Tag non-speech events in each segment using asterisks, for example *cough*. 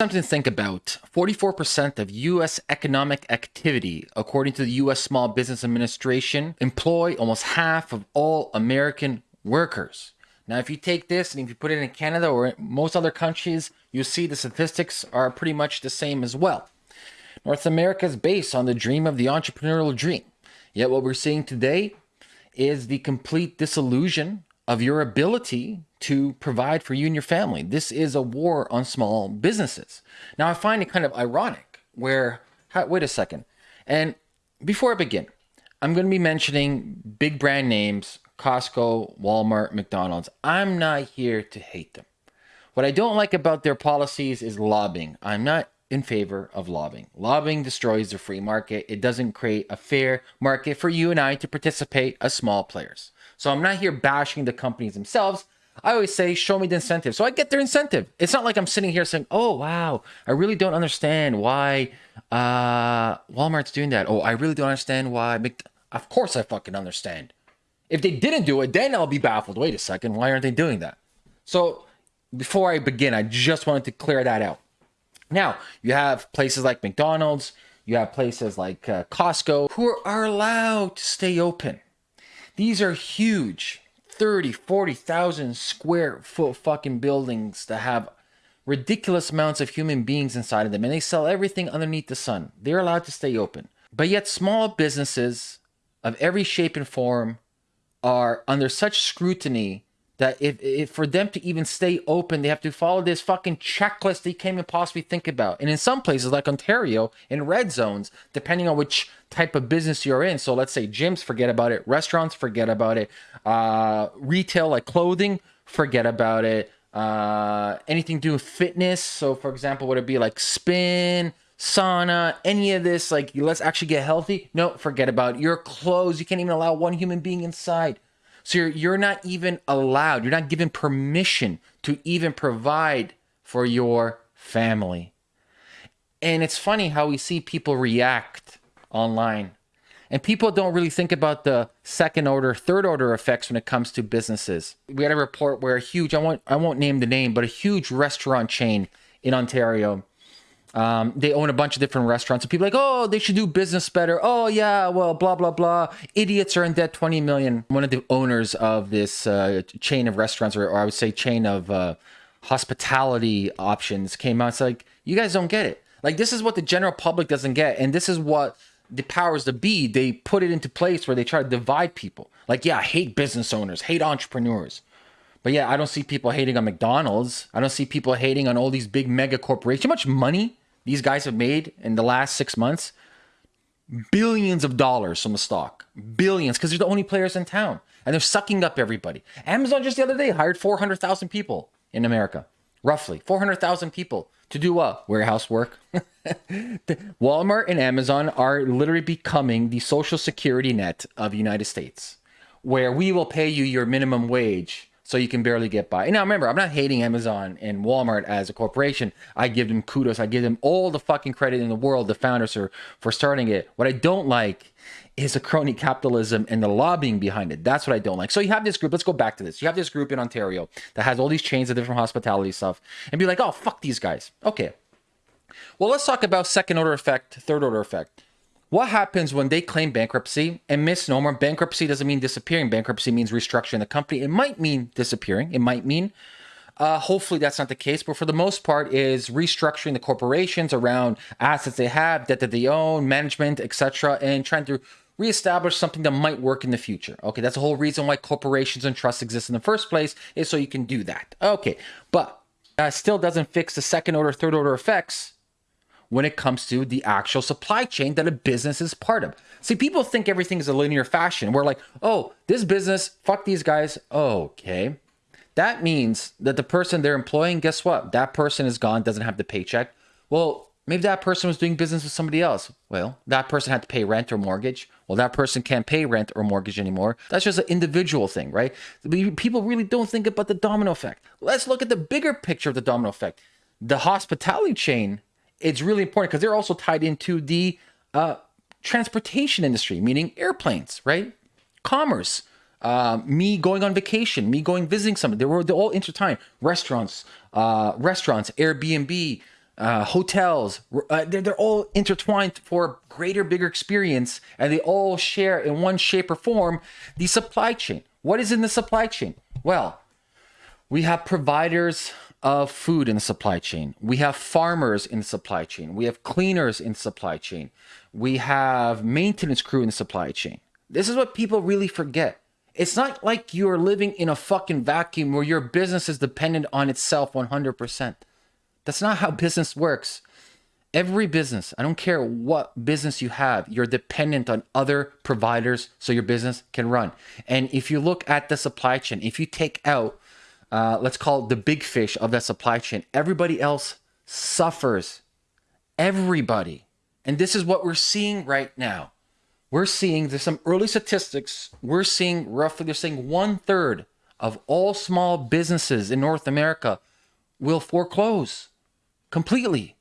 Something to think about 44% of US economic activity, according to the US Small Business Administration, employ almost half of all American workers. Now, if you take this and if you put it in Canada or most other countries, you see the statistics are pretty much the same as well. North America is based on the dream of the entrepreneurial dream. Yet, what we're seeing today is the complete disillusion of your ability to provide for you and your family. This is a war on small businesses. Now, I find it kind of ironic where, wait a second. And before I begin, I'm going to be mentioning big brand names Costco, Walmart, McDonald's. I'm not here to hate them. What I don't like about their policies is lobbying. I'm not in favor of lobbying. Lobbying destroys the free market. It doesn't create a fair market for you and I to participate as small players. So I'm not here bashing the companies themselves. I always say, show me the incentive. So I get their incentive. It's not like I'm sitting here saying, oh, wow, I really don't understand why uh, Walmart's doing that. Oh, I really don't understand why. Mc of course I fucking understand. If they didn't do it, then I'll be baffled. Wait a second, why aren't they doing that? So before I begin, I just wanted to clear that out. Now, you have places like McDonald's, you have places like uh, Costco who are allowed to stay open. These are huge 30, 40,000 square foot fucking buildings that have ridiculous amounts of human beings inside of them and they sell everything underneath the sun. They're allowed to stay open. But yet small businesses of every shape and form are under such scrutiny that if, if for them to even stay open, they have to follow this fucking checklist they can't even possibly think about. And in some places like Ontario, in red zones, depending on which type of business you're in. So let's say gyms, forget about it. Restaurants, forget about it. Uh, retail like clothing, forget about it. Uh, anything to do with fitness. So for example, would it be like spin, sauna, any of this? Like let's actually get healthy. No, forget about it. Your clothes. You can't even allow one human being inside. So you're, you're not even allowed, you're not given permission to even provide for your family. And it's funny how we see people react online. And people don't really think about the second order, third order effects when it comes to businesses. We had a report where a huge, I won't, I won't name the name, but a huge restaurant chain in Ontario um, they own a bunch of different restaurants. And people like, oh, they should do business better. Oh, yeah, well, blah, blah, blah. Idiots are in debt 20 million. One of the owners of this uh, chain of restaurants, or, or, I would say chain of uh, hospitality options, came out. It's like, you guys don't get it. Like, this is what the general public doesn't get. And this is what the powers to be, they put it into place where they try to divide people. Like, yeah, hate business owners, hate entrepreneurs. But yeah, I don't see people hating on McDonald's. I don't see people hating on all these big mega corporations. How much money these guys have made in the last six months? Billions of dollars from the stock. Billions, because they're the only players in town. And they're sucking up everybody. Amazon just the other day hired 400,000 people in America. Roughly 400,000 people to do what? Warehouse work. *laughs* Walmart and Amazon are literally becoming the social security net of the United States, where we will pay you your minimum wage so you can barely get by. And now remember, I'm not hating Amazon and Walmart as a corporation. I give them kudos. I give them all the fucking credit in the world, the founders are for starting it. What I don't like is the crony capitalism and the lobbying behind it. That's what I don't like. So you have this group, let's go back to this. You have this group in Ontario that has all these chains of different hospitality stuff and be like, oh, fuck these guys. Okay. Well, let's talk about second order effect, third order effect. What happens when they claim bankruptcy? And misnomer, bankruptcy doesn't mean disappearing. Bankruptcy means restructuring the company. It might mean disappearing. It might mean, uh, hopefully that's not the case, but for the most part is restructuring the corporations around assets they have, debt that they own, management, etc., and trying to reestablish something that might work in the future. Okay, that's the whole reason why corporations and trusts exist in the first place is so you can do that. Okay, but that still doesn't fix the second order, third order effects when it comes to the actual supply chain that a business is part of. See, people think everything is a linear fashion. We're like, oh, this business, fuck these guys. okay. That means that the person they're employing, guess what? That person is gone, doesn't have the paycheck. Well, maybe that person was doing business with somebody else. Well, that person had to pay rent or mortgage. Well, that person can't pay rent or mortgage anymore. That's just an individual thing, right? People really don't think about the domino effect. Let's look at the bigger picture of the domino effect. The hospitality chain it's really important because they're also tied into the uh, transportation industry, meaning airplanes, right? Commerce, uh, me going on vacation, me going visiting somebody. They were they're all intertwined. Restaurants, uh, restaurants, Airbnb, uh, hotels. Uh, they're, they're all intertwined for greater, bigger experience, and they all share in one shape or form the supply chain. What is in the supply chain? Well, we have providers of food in the supply chain. We have farmers in the supply chain. We have cleaners in the supply chain. We have maintenance crew in the supply chain. This is what people really forget. It's not like you're living in a fucking vacuum where your business is dependent on itself 100%. That's not how *laughs* business works. Every business, I don't care what business you have, you're dependent on other providers so your business can run. And if you look at the supply chain, if you take out uh, let's call it the big fish of that supply chain. Everybody else suffers. Everybody. And this is what we're seeing right now. We're seeing there's some early statistics. We're seeing roughly, they're saying one third of all small businesses in North America will foreclose completely.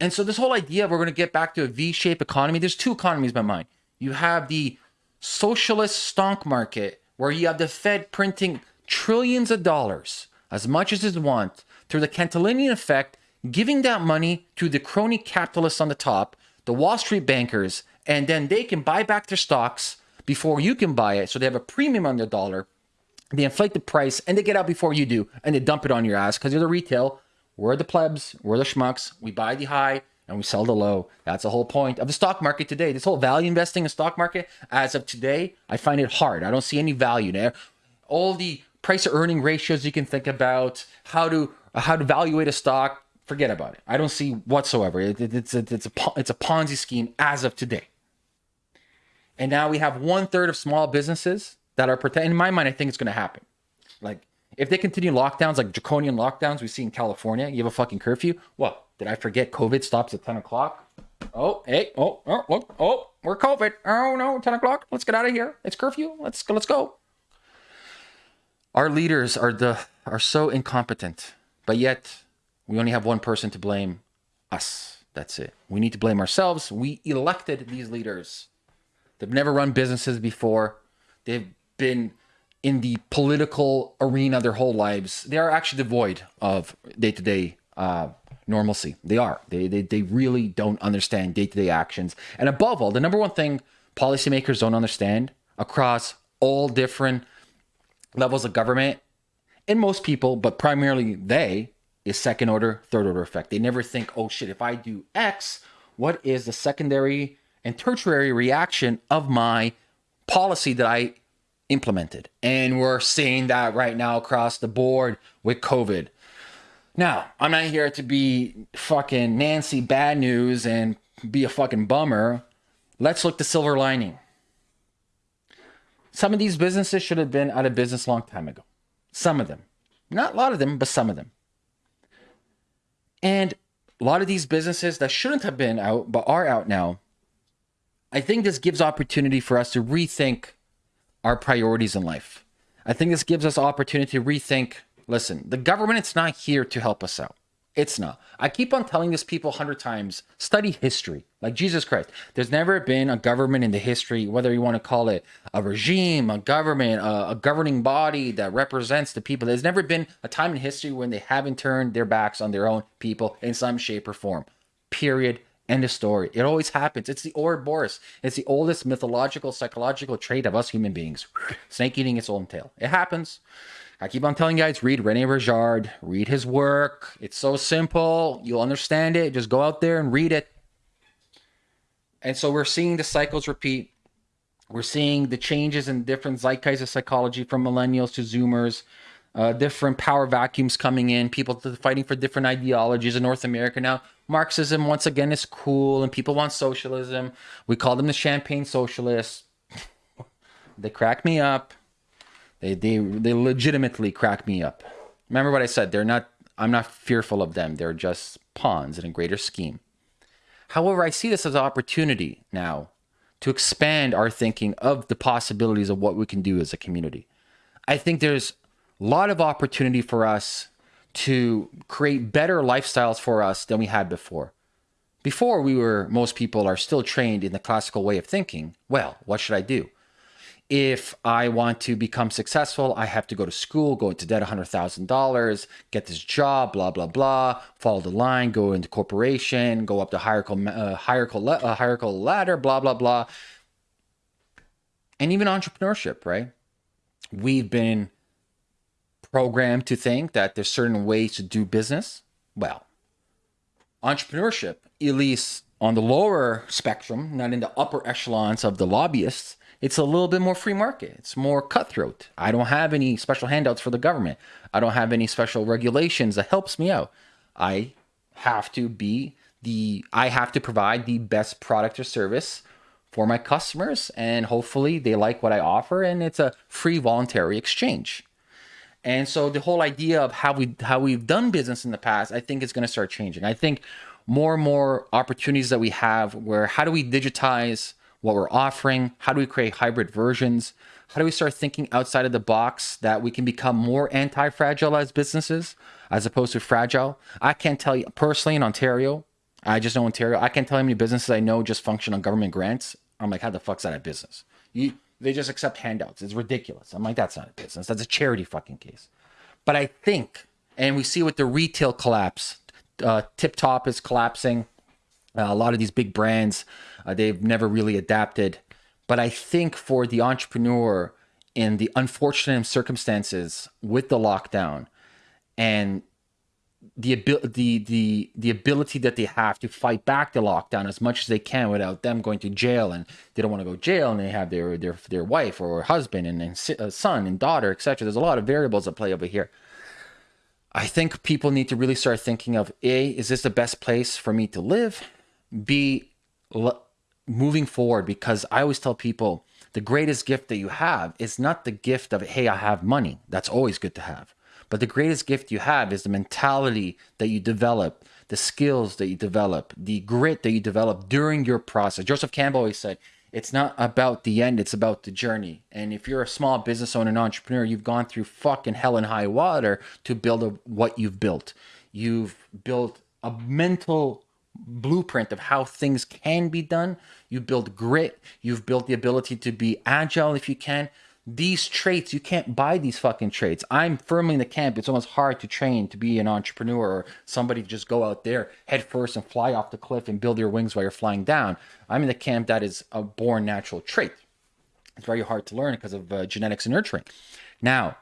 And so, this whole idea of we're going to get back to a V shaped economy, there's two economies in my mind. You have the socialist stock market, where you have the Fed printing trillions of dollars, as much as is want, through the Cantillonian effect, giving that money to the crony capitalists on the top, the Wall Street bankers, and then they can buy back their stocks before you can buy it. So they have a premium on their dollar. They inflate the price and they get out before you do and they dump it on your ass because you're the retail. We're the plebs, we're the schmucks. We buy the high and we sell the low. That's the whole point of the stock market today. This whole value investing in stock market, as of today, I find it hard. I don't see any value there. All the price earning ratios you can think about, how to how to evaluate a stock. Forget about it. I don't see whatsoever. It, it, it's a, it's a it's a Ponzi scheme as of today. And now we have one third of small businesses that are protected. In my mind, I think it's going to happen. Like if they continue lockdowns, like draconian lockdowns we see in California, you have a fucking curfew. What did I forget? COVID stops at ten o'clock. Oh, hey, oh, oh, look, oh, we're COVID. Oh no, ten o'clock. Let's get out of here. It's curfew. Let's go. Let's go. Our leaders are the are so incompetent, but yet we only have one person to blame us. That's it. We need to blame ourselves. We elected these leaders. They've never run businesses before. They've been in the political arena their whole lives. They are actually devoid of day to day normalcy. They are. They, they, they really don't understand day to day actions. And above all, the number one thing policymakers don't understand across all different levels of government, and most people, but primarily they, is second order, third order effect. They never think, oh shit, if I do X, what is the secondary and tertiary reaction of my policy that I implemented? And we're seeing that right now across the board with COVID. Now, I'm not here to be fucking Nancy bad news and be a fucking bummer. Let's look the silver lining. Some of these businesses should have been out of business a long time ago. Some of them. Not a lot of them, but some of them. And a lot of these businesses that shouldn't have been out, but are out now, I think this gives opportunity for us to rethink our priorities in life. I think this gives us opportunity to rethink listen, the government it's not here to help us out. It's not. I keep on telling this people hundred times. Study history, like Jesus Christ. There's never been a government in the history, whether you want to call it a regime, a government, a, a governing body that represents the people. There's never been a time in history when they haven't turned their backs on their own people in some shape or form. Period. End of story. It always happens. It's the Ouroboros. It's the oldest mythological, psychological trait of us human beings. Snake eating its own tail. It happens. I keep on telling you guys, read Rene Girard, read his work. It's so simple. You'll understand it. Just go out there and read it. And so we're seeing the cycles repeat. We're seeing the changes in different zeitgeist of psychology from millennials to zoomers, uh, different power vacuums coming in, people fighting for different ideologies in North America. Now, Marxism, once again, is cool and people want socialism. We call them the champagne socialists. *laughs* they crack me up. They they they legitimately crack me up. Remember what I said? They're not. I'm not fearful of them. They're just pawns in a greater scheme. However, I see this as an opportunity now to expand our thinking of the possibilities of what we can do as a community. I think there's a lot of opportunity for us to create better lifestyles for us than we had before. Before we were, most people are still trained in the classical way of thinking. Well, what should I do? If I want to become successful, I have to go to school, go into debt $100,000, get this job, blah, blah, blah, follow the line, go into corporation, go up the hierarchical, uh, hierarchical, uh, hierarchical ladder, blah, blah, blah. And even entrepreneurship, right? We've been programmed to think that there's certain ways to do business. Well, entrepreneurship, at least on the lower spectrum, not in the upper echelons of the lobbyists, it's a little bit more free market. It's more cutthroat. I don't have any special handouts for the government. I don't have any special regulations that helps me out. I have to be the I have to provide the best product or service for my customers and hopefully they like what I offer and it's a free voluntary exchange. And so the whole idea of how we how we've done business in the past, I think is going to start changing. I think more and more opportunities that we have where how do we digitize what we're offering? How do we create hybrid versions? How do we start thinking outside of the box that we can become more anti-fragile as businesses as opposed to fragile? I can't tell you personally in Ontario, I just know Ontario, I can't tell you how many businesses I know just function on government grants. I'm like, how the fuck's that a business? You, they just accept handouts. It's ridiculous. I'm like, that's not a business. That's a charity fucking case. But I think, and we see with the retail collapse, uh, Tip Top is collapsing. Uh, a lot of these big brands, uh, they've never really adapted. But I think for the entrepreneur in the unfortunate circumstances with the lockdown and the ability the, the the ability that they have to fight back the lockdown as much as they can without them going to jail and they don't want to go to jail and they have their their their wife or husband and, and uh, son and daughter etc there's a lot of variables that play over here i think people need to really start thinking of a is this the best place for me to live? B moving forward because i always tell people the greatest gift that you have is not the gift of hey i have money. That's always good to have. But the greatest gift you have is the mentality that you develop, the skills that you develop, the grit that you develop during your process. Joseph Campbell always said, it's not about the end, it's about the journey. And if you're a small business owner and entrepreneur, you've gone through fucking hell and high water to build a, what you've built. You've built a mental blueprint of how things can be done. You build grit. You've built the ability to be agile if you can these traits you can't buy these fucking traits. I'm firmly in the camp. It's almost hard to train to be an entrepreneur or somebody to just go out there head first and fly off the cliff and build your wings while you're flying down. I'm in the camp that is a born natural trait. It's very hard to learn because of uh, genetics and nurturing. Now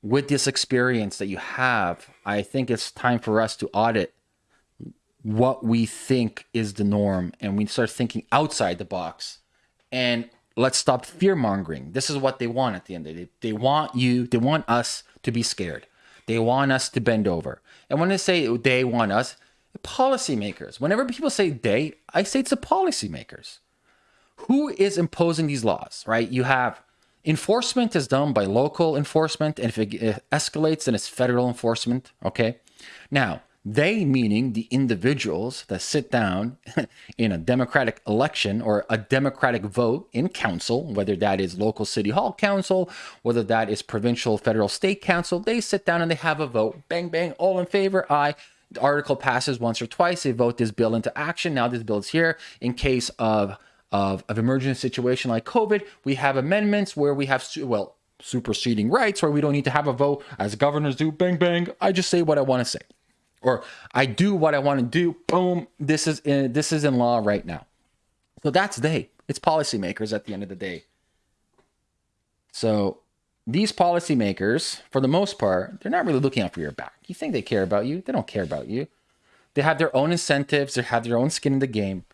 with this experience that you have i think it's time for us to audit what we think is the norm and we start thinking outside the box. And let's stop fear mongering. This is what they want at the end of the day. They want you, they want us to be scared. They want us to bend over. And when they say they want us, policymakers. Whenever people say they, I say it's the policymakers. Who is imposing these laws, right? You have enforcement is done by local enforcement, and if it escalates, then it's federal enforcement. Okay. Now, they, meaning the individuals that sit down *laughs* in a democratic election or a democratic vote in council, whether that is local city hall council, whether that is provincial, federal, state council, they sit down and they have a vote. Bang, bang, all in favor, aye. The article passes once or twice. They vote this bill into action. Now this bill is here in case of of, of emergency situation like COVID. We have amendments where we have, well, superseding rights where we don't need to have a vote as governors do. Bang, bang. I just say what I want to say or I do what I want to do. Boom. This is in, this is in law right now. So that's they. It's policymakers at the end of the day. So these policymakers, for the most part, they're not really looking out for your back. You think they care about you? They don't care about you. They have their own incentives. They have their own skin in the game.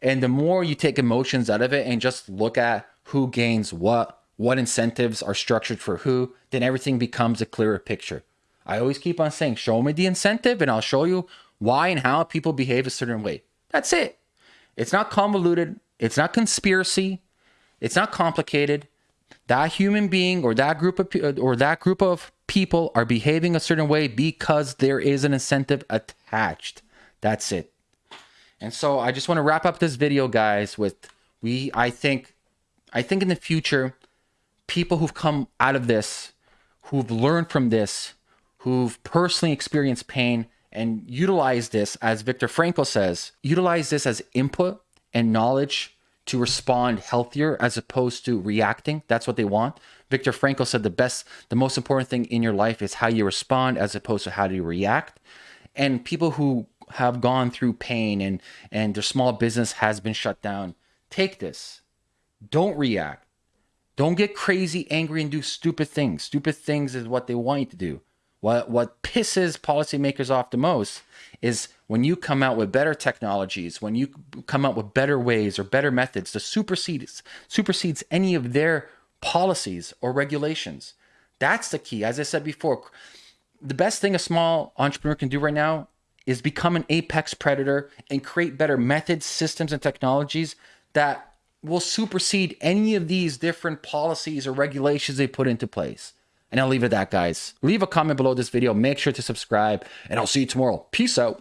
And the more you take emotions out of it and just look at who gains what, what incentives are structured for who, then everything becomes a clearer picture. I always keep on saying, show me the incentive and I'll show you why and how people behave a certain way. That's it. It's not convoluted. It's not conspiracy. It's not complicated. That human being or that group of or that group of people are behaving a certain way because there is an incentive attached. That's it. And so I just want to wrap up this video guys with we I think I think in the future people who've come out of this who've learned from this who've personally experienced pain and utilize this, as Viktor Frankl says, utilize this as input and knowledge to respond healthier as opposed to reacting. That's what they want. Viktor Frankl said the best, the most important thing in your life is how you respond as opposed to how do you react. And people who have gone through pain and and their small business has been shut down, take this. Don't react. Don't get crazy, angry, and do stupid things. Stupid things is what they want you to do. What what pisses policymakers off the most is when you come out with better technologies, when you come out with better ways or better methods to supersede supersedes any of their policies or regulations. That's the key. As I said before, the best thing a small entrepreneur can do right now is become an apex predator and create better methods, systems, and technologies that will supersede any of these different policies or regulations they put into place. And I'll leave it at that, guys. Leave a comment below this video. Make sure to subscribe, and I'll see you tomorrow. Peace out.